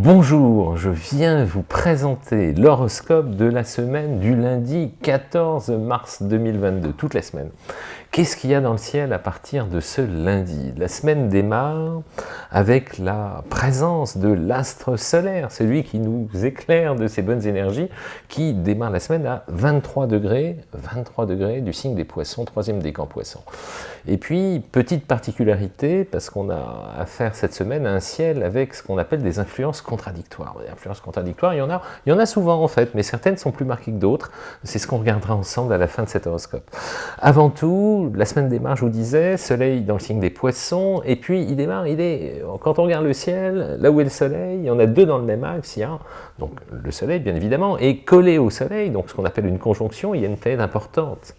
Bonjour, je viens vous présenter l'horoscope de la semaine du lundi 14 mars 2022, toute la semaine. Qu'est-ce qu'il y a dans le ciel à partir de ce lundi? La semaine démarre avec la présence de l'astre solaire, celui qui nous éclaire de ses bonnes énergies, qui démarre la semaine à 23 degrés, 23 degrés du signe des poissons, troisième décan poisson. Et puis, petite particularité, parce qu'on a affaire cette semaine à un ciel avec ce qu'on appelle des influences contradictoires. Des influences contradictoires, il y en a, il y en a souvent en fait, mais certaines sont plus marquées que d'autres. C'est ce qu'on regardera ensemble à la fin de cet horoscope. Avant tout, la semaine démarre, je vous disais, soleil dans le signe des poissons, et puis il démarre, il est, quand on regarde le ciel, là où est le soleil, il y en a deux dans le même axe, il y a donc le soleil bien évidemment, et collé au soleil, donc ce qu'on appelle une conjonction, il y a une planète importante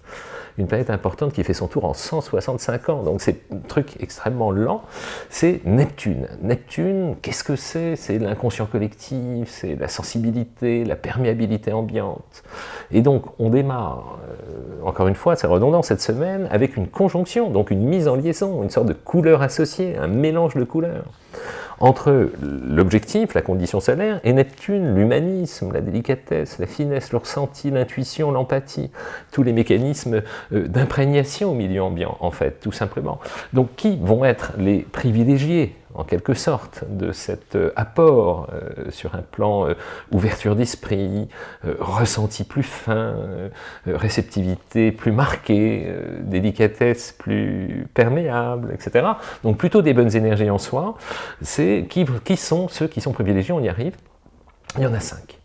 une planète importante qui fait son tour en 165 ans, donc c'est un truc extrêmement lent, c'est Neptune. Neptune, qu'est-ce que c'est? C'est l'inconscient collectif, c'est la sensibilité, la perméabilité ambiante. Et donc on démarre, euh, encore une fois, c'est redondant cette semaine, avec une conjonction, donc une mise en liaison, une sorte de couleur associée, un mélange de couleurs entre l'objectif, la condition solaire, et Neptune, l'humanisme, la délicatesse, la finesse, le ressenti, l'intuition, l'empathie, tous les mécanismes euh, d'imprégnation au milieu ambiant, en fait, tout simplement. Donc qui vont être les privilégiés en quelque sorte, de cet euh, apport euh, sur un plan euh, ouverture d'esprit, ressenti plus fin, réceptivité plus marquée, délicatesse plus perméable, etc. Donc plutôt des bonnes énergies en soi. C'est qui, qui sont ceux qui sont privilégiés, on y arrive. Il y en a cinq.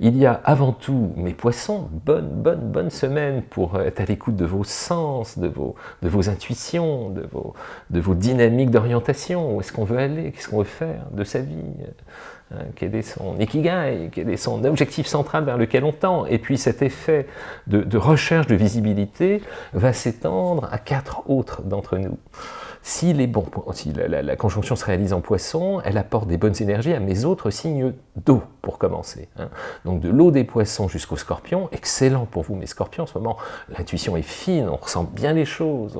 Il y a avant tout, mes poissons, bonne, bonne, bonne semaine pour être à l'écoute de vos sens, de vos, intuitions, de vos, dynamiques d'orientation, où est-ce qu'on veut aller, qu'est-ce qu'on veut faire de sa vie, hein, quel est son ikigai, quel est son objectif central vers lequel on tend? Et puis cet effet de recherche de visibilité va s'étendre à quatre autres d'entre nous. Si, les bons, si la, conjonction se réalise en poisson, elle apporte des bonnes énergies à mes autres signes d'eau, pour commencer. Hein. Donc de l'eau des poissons jusqu'au scorpion, excellent pour vous mes scorpions, en ce moment l'intuition est fine, on ressent bien les choses,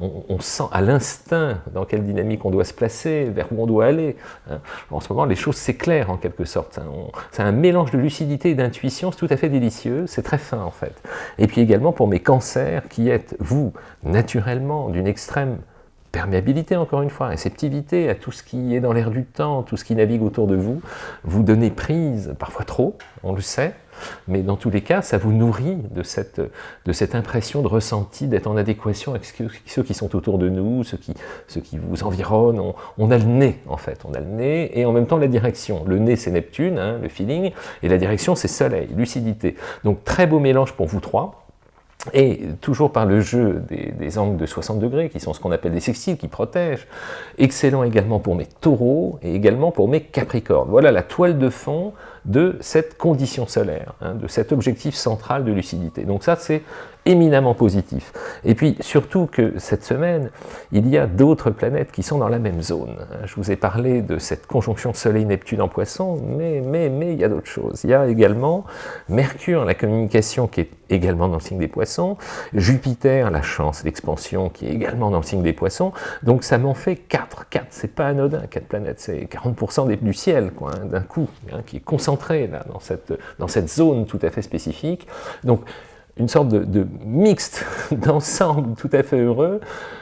on, sent à l'instinct dans quelle dynamique on doit se placer, vers où on doit aller. Hein. En ce moment les choses s'éclairent en quelque sorte, hein. c'est un mélange de lucidité et d'intuition, c'est tout à fait délicieux, c'est très fin en fait. Et puis également pour mes cancers qui êtes, vous, naturellement, d'une extrême perméabilité encore une fois, réceptivité à tout ce qui est dans l'air du temps, tout ce qui navigue autour de vous, vous donnez prise, parfois trop, on le sait, mais dans tous les cas, ça vous nourrit de cette, impression de ressenti, d'être en adéquation avec ceux qui sont autour de nous, ceux qui, ceux qui vous environnent. On, a le nez, en fait, on a le nez, et en même temps la direction. Le nez, c'est Neptune, hein, le feeling, et la direction, c'est Soleil, lucidité. Donc très beau mélange pour vous trois, et toujours par le jeu des, angles de 60 degrés, qui sont ce qu'on appelle des sextiles, qui protègent. Excellent également pour mes taureaux, et également pour mes capricornes. Voilà la toile de fond de cette condition solaire, hein, de cet objectif central de lucidité. Donc ça, c'est éminemment positif. Et puis surtout que cette semaine, il y a d'autres planètes qui sont dans la même zone. Je vous ai parlé de cette conjonction Soleil-Neptune en Poisson, mais, mais, mais il y a d'autres choses. Il y a également Mercure, la communication qui est également dans le signe des Poissons, Jupiter, la chance, l'expansion qui est également dans le signe des Poissons, donc ça m'en fait 4. 4, c'est pas anodin, 4 planètes, c'est 40% du ciel, quoi, hein, d'un coup, hein, qui est concentré là, dans, cette, zone tout à fait spécifique. Une sorte de, mixte d'ensemble tout à fait heureux,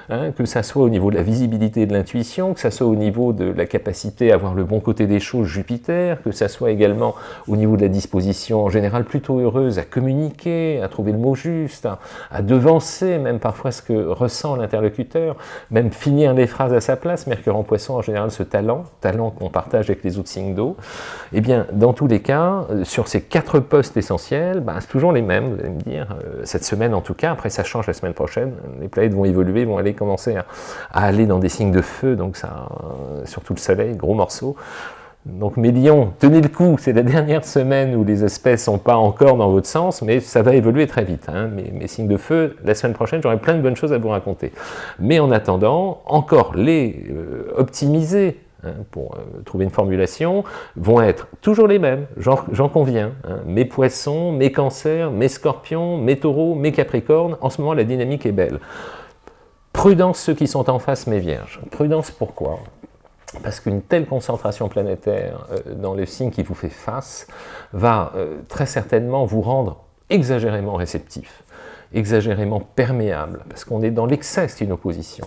hein, que ça soit au niveau de la visibilité de l'intuition, que ça soit au niveau de la capacité à voir le bon côté des choses Jupiter, que ça soit également au niveau de la disposition en général plutôt heureuse à communiquer, à trouver le mot juste, à, devancer même parfois ce que ressent l'interlocuteur, même finir les phrases à sa place, Mercure en poisson en général ce talent, talent qu'on partage avec les autres signes d'eau, et eh bien dans tous les cas, euh, sur ces quatre postes essentiels, ben, c'est toujours les mêmes, vous allez me dire, euh, cette semaine en tout cas, après ça change la semaine prochaine, les planètes vont évoluer, vont aller commencer à, aller dans des signes de feu, donc ça, surtout le soleil, gros morceau. Donc mes lions, tenez le coup, c'est la dernière semaine où les espèces sont pas encore dans votre sens, mais ça va évoluer très vite. Hein. Mes, signes de feu, la semaine prochaine, j'aurai plein de bonnes choses à vous raconter. Mais en attendant, encore les euh, optimiser Hein, pour euh, trouver une formulation, vont être toujours les mêmes, j'en conviens. Hein. mes poissons, mes cancers, mes scorpions, mes taureaux, mes capricornes, en ce moment la dynamique est belle. Prudence ceux qui sont en face, mes vierges. Prudence pourquoi? Parce qu'une telle concentration planétaire euh, dans le signe qui vous fait face va euh, très certainement vous rendre exagérément réceptif exagérément perméable, parce qu'on est dans l'excès, c'est une opposition.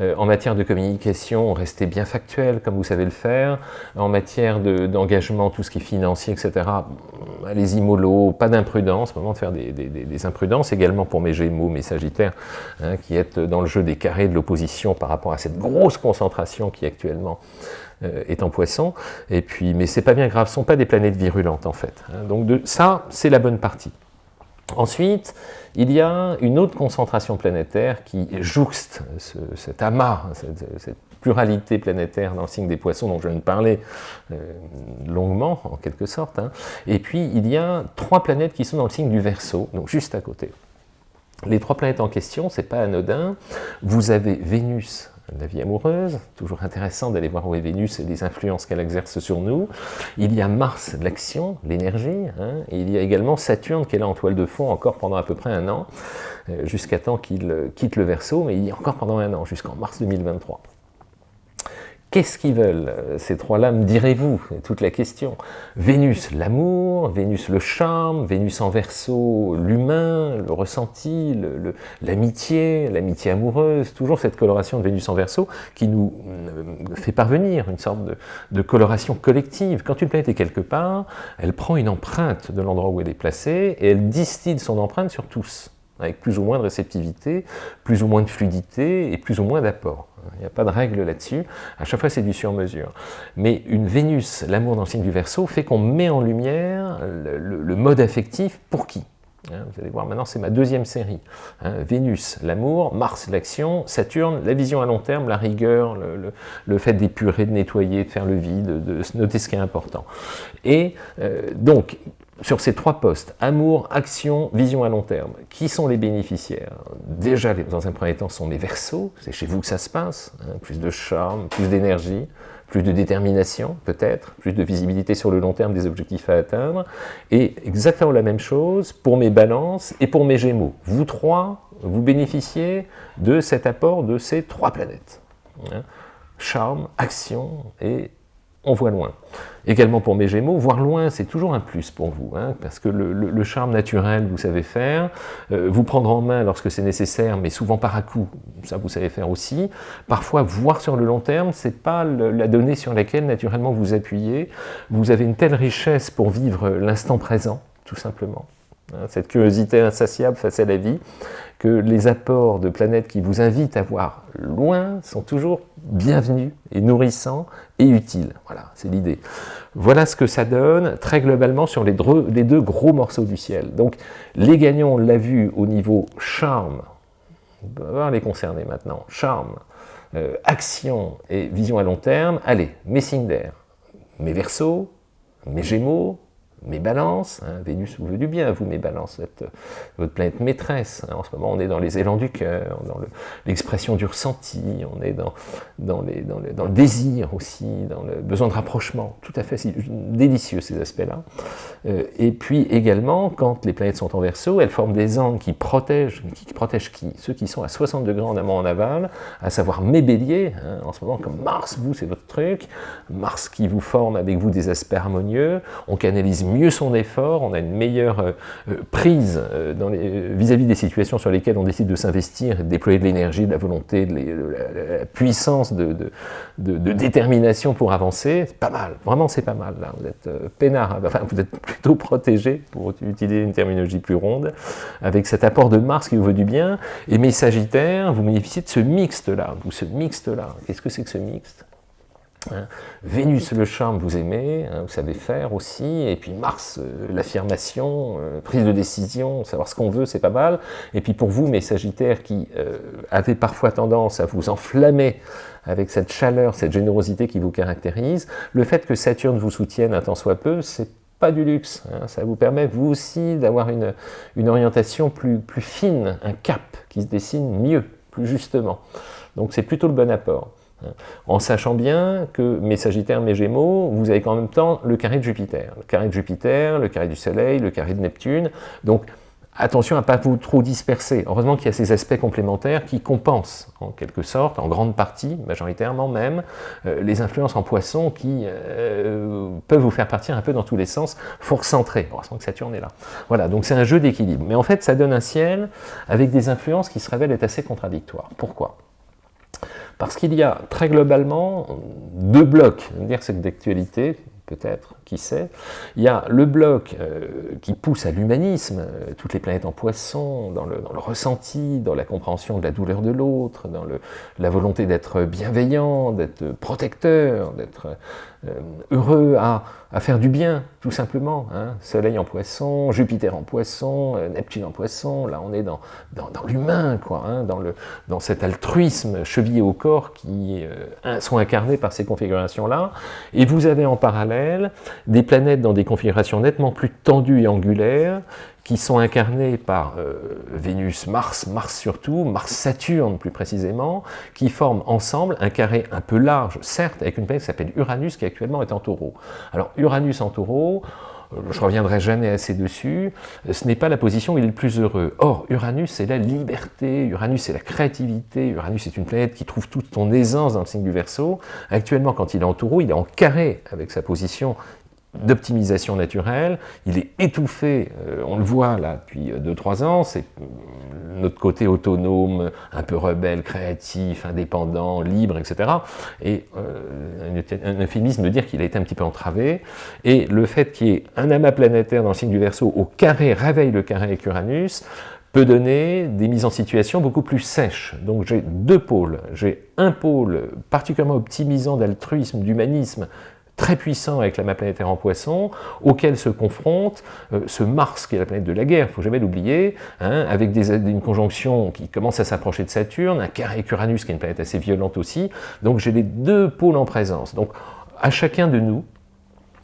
Euh, en matière de communication, restez bien factuel, comme vous savez le faire. En matière d'engagement, tout ce qui est financier, etc., allez-y mollo, pas d'imprudence, moment de faire des, imprudences, également pour mes Gémeaux, mes Sagittaires, hein, qui êtes dans le jeu des carrés de l'opposition par rapport à cette grosse concentration qui actuellement euh, est en poisson, et puis, mais c'est pas bien grave, ce ne sont pas des planètes virulentes en fait. Hein. donc de, ça, c'est la bonne partie. Ensuite, il y a une autre concentration planétaire qui jouxte cet amas, cette, pluralité planétaire dans le signe des poissons dont je viens de parler euh, longuement, en quelque sorte. Hein. Et puis, il y a trois planètes qui sont dans le signe du Verseau, donc juste à côté. Les trois planètes en question, c'est pas anodin. Vous avez Vénus la vie amoureuse, toujours intéressant d'aller voir où est Vénus et les influences qu'elle exerce sur nous. Il y a Mars, l'action, l'énergie, hein. et il y a également Saturne est là en toile de fond encore pendant à peu près un an, euh, jusqu'à temps qu'il euh, quitte le Verseau, mais il y a encore pendant un an, jusqu'en mars 2023. Qu'est-ce qu'ils veulent, euh, ces trois-là, me direz-vous? Toute la question. Vénus, l'amour, Vénus, le charme, Vénus en verso, l'humain, le ressenti, l'amitié, l'amitié amoureuse, toujours cette coloration de Vénus en verso qui nous euh, fait parvenir une sorte de, de coloration collective. Quand une planète est quelque part, elle prend une empreinte de l'endroit où elle est placée et elle distille son empreinte sur tous avec plus ou moins de réceptivité, plus ou moins de fluidité et plus ou moins d'apport. Il n'y a pas de règle là-dessus. À chaque fois, c'est du sur-mesure. Mais une Vénus, l'amour dans le signe du Verseau, fait qu'on met en lumière le, mode affectif pour qui? Hein, vous allez voir, maintenant c'est ma deuxième série. Hein, Vénus, l'amour, Mars, l'action, Saturne, la vision à long terme, la rigueur, le, fait d'épurer, de nettoyer, de faire le vide, de, noter ce qui est important. Et euh, donc, sur ces trois postes, amour, action, vision à long terme, qui sont les bénéficiaires? Déjà, dans un premier temps, sont les versos, c'est chez vous que ça se passe, hein, plus de charme, plus d'énergie, plus de détermination peut-être, plus de visibilité sur le long terme des objectifs à atteindre, et exactement la même chose pour mes balances et pour mes gémeaux. Vous trois, vous bénéficiez de cet apport de ces trois planètes. Hein. Charme, action et on voit loin. Également pour mes Gémeaux, voir loin, c'est toujours un plus pour vous, hein, parce que le, charme naturel, vous savez faire, euh, vous prendre en main lorsque c'est nécessaire, mais souvent par à coup, ça vous savez faire aussi. Parfois, voir sur le long terme, c'est pas la donnée sur laquelle naturellement vous appuyez. Vous avez une telle richesse pour vivre l'instant présent, tout simplement. Hein, cette curiosité insatiable face à la vie, que les apports de planètes qui vous invitent à voir loin sont toujours bienvenus et nourrissants et utiles. Voilà, c'est l'idée. Voilà ce que ça donne très globalement sur les deux, gros morceaux du ciel. Donc les gagnants, on l'a vu au niveau charme, on va les concerner maintenant, charme, euh, action et vision à long terme. Allez, mes d'air, mes versos, mes gémeaux, mes balances, hein, Vénus vous veut du bien, vous mes balances, êtes votre planète maîtresse, en ce moment on est dans les élans du cœur, dans l'expression du ressenti, on est dans, dans, les, dans, le désir aussi, dans le besoin de rapprochement, tout à fait délicieux ces aspects-là. Euh, et puis également, quand les planètes sont en verso, elles forment des angles qui protègent, qui, protègent qui? Ceux qui sont à 60 degrés en amont en aval, à savoir mes béliers, hein, en ce moment comme Mars, vous c'est votre truc, Mars qui vous forme avec vous des aspects harmonieux, on canalise mieux son effort, on a une meilleure euh, euh, prise euh, vis-à-vis des situations sur lesquelles on décide de s'investir de déployer de l'énergie, de la volonté, de, la, puissance de, détermination pour avancer, c'est pas mal, vraiment c'est pas mal, là. vous êtes peinard, vous êtes plutôt protégé, pour utiliser une terminologie plus ronde, avec cet apport de Mars qui vous veut du bien, et mes Sagittaires, vous bénéficiez de ce mixte-là, ce mixte-là, qu'est-ce que c'est que ce mixte? Hein. Vénus, le charme, vous aimez, hein, vous savez faire aussi, et puis Mars, euh, l'affirmation, euh, prise de décision, savoir ce qu'on veut, c'est pas mal. Et puis pour vous, mes Sagittaires, qui euh, avez parfois tendance à vous enflammer avec cette chaleur, cette générosité qui vous caractérise, le fait que Saturne vous soutienne un tant soit peu, c'est pas du luxe, hein. ça vous permet vous aussi d'avoir une, orientation plus fine, un cap qui se dessine mieux, plus justement. Donc c'est plutôt le bon apport. En sachant bien que mes Sagittaires, mes Gémeaux, vous avez en même temps le carré de Jupiter. Le carré de Jupiter, le carré du Soleil, le carré de Neptune. Donc, attention à ne pas vous trop disperser. Heureusement qu'il y a ces aspects complémentaires qui compensent, en quelque sorte, en grande partie, majoritairement même, euh, les influences en poisson qui euh, peuvent vous faire partir un peu dans tous les sens, faut recentrer. Heureusement que Saturne est là. Voilà, donc c'est un jeu d'équilibre. Mais en fait, ça donne un ciel avec des influences qui se révèlent être assez contradictoires. Pourquoi? Parce qu'il y a très globalement deux blocs, dire c'est d'actualité, peut-être, qui sait. Il y a le bloc euh, qui pousse à l'humanisme, euh, toutes les planètes en poisson, dans le, ressenti, dans la compréhension de la douleur de l'autre, dans la volonté d'être bienveillant, d'être protecteur, d'être heureux à, faire du bien, tout simplement. Hein. Soleil en poisson, Jupiter en poisson, Neptune en poisson, là on est dans, dans, l'humain, quoi, hein, dans, le, dans cet altruisme chevillé au corps qui sont incarnés par ces configurations-là. Et vous avez en parallèle des planètes dans des configurations nettement plus tendues et angulaires, qui sont incarnées par euh, Vénus, Mars, Mars surtout, Mars-Saturne plus précisément, qui forment ensemble un carré un peu large, certes, avec une planète qui s'appelle Uranus, qui actuellement est en taureau. Alors Uranus en taureau, euh, je reviendrai jamais assez dessus, ce n'est pas la position où il est le plus heureux. Or, Uranus, c'est la liberté, Uranus, c'est la créativité, Uranus, c'est une planète qui trouve toute son aisance dans le signe du Verseau. Actuellement, quand il est en taureau, il est en carré avec sa position d'optimisation naturelle, il est étouffé, euh, on le voit là depuis 2-3 ans, c'est euh, notre côté autonome, un peu rebelle, créatif, indépendant, libre, etc. Et euh, un euphémisme de dire qu'il a été un petit peu entravé, et le fait qu'il y ait un amas planétaire dans le signe du Verseau au carré réveille le carré avec Uranus, peut donner des mises en situation beaucoup plus sèches. Donc j'ai deux pôles. J'ai un pôle particulièrement optimisant d'altruisme, d'humanisme, très puissant avec la planétaire en poisson, auquel se confronte euh, ce Mars, qui est la planète de la guerre, il ne faut jamais l'oublier, hein, avec une conjonction qui commence à s'approcher de Saturne, un carré avec Uranus, qui est une planète assez violente aussi, donc j'ai les deux pôles en présence. Donc à chacun de nous,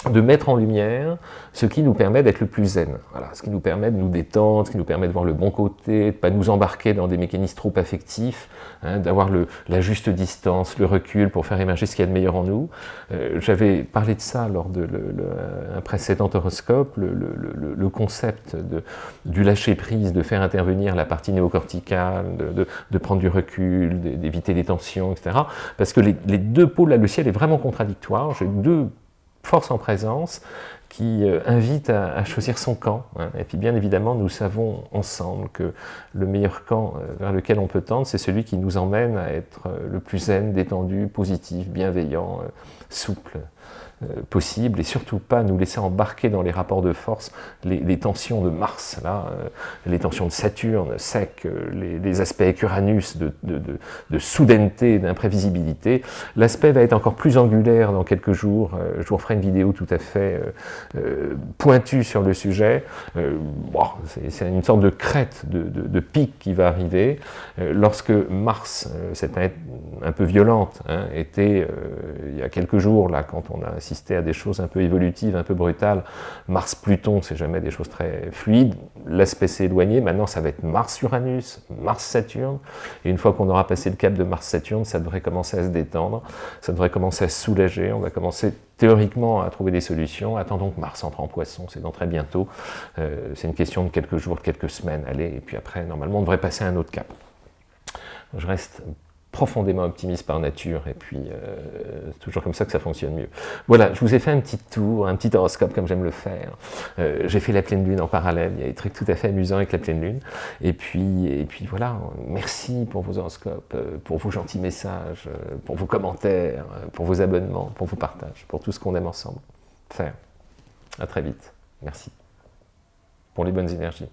de mettre en lumière ce qui nous permet d'être le plus zen. Voilà, ce qui nous permet de nous détendre, ce qui nous permet de voir le bon côté, de ne pas nous embarquer dans des mécanismes trop affectifs, hein, d'avoir la juste distance, le recul pour faire émerger ce qu'il y a de meilleur en nous. Euh, j'avais parlé de ça lors d'un précédent horoscope, le, concept de, du lâcher-prise, de faire intervenir la partie néocorticale, de, prendre du recul, d'éviter les tensions, etc. Parce que les, les deux pôles, là, le ciel est vraiment contradictoire. J'ai deux force en présence qui euh, invite à, choisir son camp. Hein. Et puis bien évidemment, nous savons ensemble que le meilleur camp euh, vers lequel on peut tendre, c'est celui qui nous emmène à être euh, le plus zen, détendu, positif, bienveillant, souple. Euh, possible et surtout pas nous laisser embarquer dans les rapports de force, les, tensions de Mars, là, euh, les tensions de Saturne, sec, euh, les, aspects avec Uranus de, de, de, soudaineté, d'imprévisibilité. L'aspect va être encore plus angulaire dans quelques jours. je vous referai une vidéo tout à fait pointue sur le sujet. C'est une sorte de crête, de, pic qui va arriver. lorsque Mars, cette planète un peu violente, hein, était il y a quelques jours, là, quand on a à des choses un peu évolutives, un peu brutales. Mars-Pluton, c'est jamais des choses très fluides. L'aspect s'est éloigné. Maintenant, ça va être Mars-Uranus, Mars-Saturne. Et une fois qu'on aura passé le cap de Mars-Saturne, ça devrait commencer à se détendre. Ça devrait commencer à se soulager. On va commencer théoriquement à trouver des solutions. Attendons que Mars entre en poisson, c'est dans très bientôt. Euh, c'est une question de quelques jours, de quelques semaines. Allez, et puis après, normalement, on devrait passer à un autre cap. Je reste profondément optimiste par nature, et puis euh, c'est toujours comme ça que ça fonctionne mieux. Voilà, je vous ai fait un petit tour, un petit horoscope comme j'aime le faire. Euh, j'ai fait la pleine lune en parallèle, il y a des trucs tout à fait amusants avec la pleine lune. Et puis, et puis voilà, merci pour vos horoscopes, euh, pour vos gentils messages, pour vos commentaires, pour vos abonnements, pour vos partages, pour tout ce qu'on aime ensemble faire. À très vite. Merci. Pour les bonnes énergies.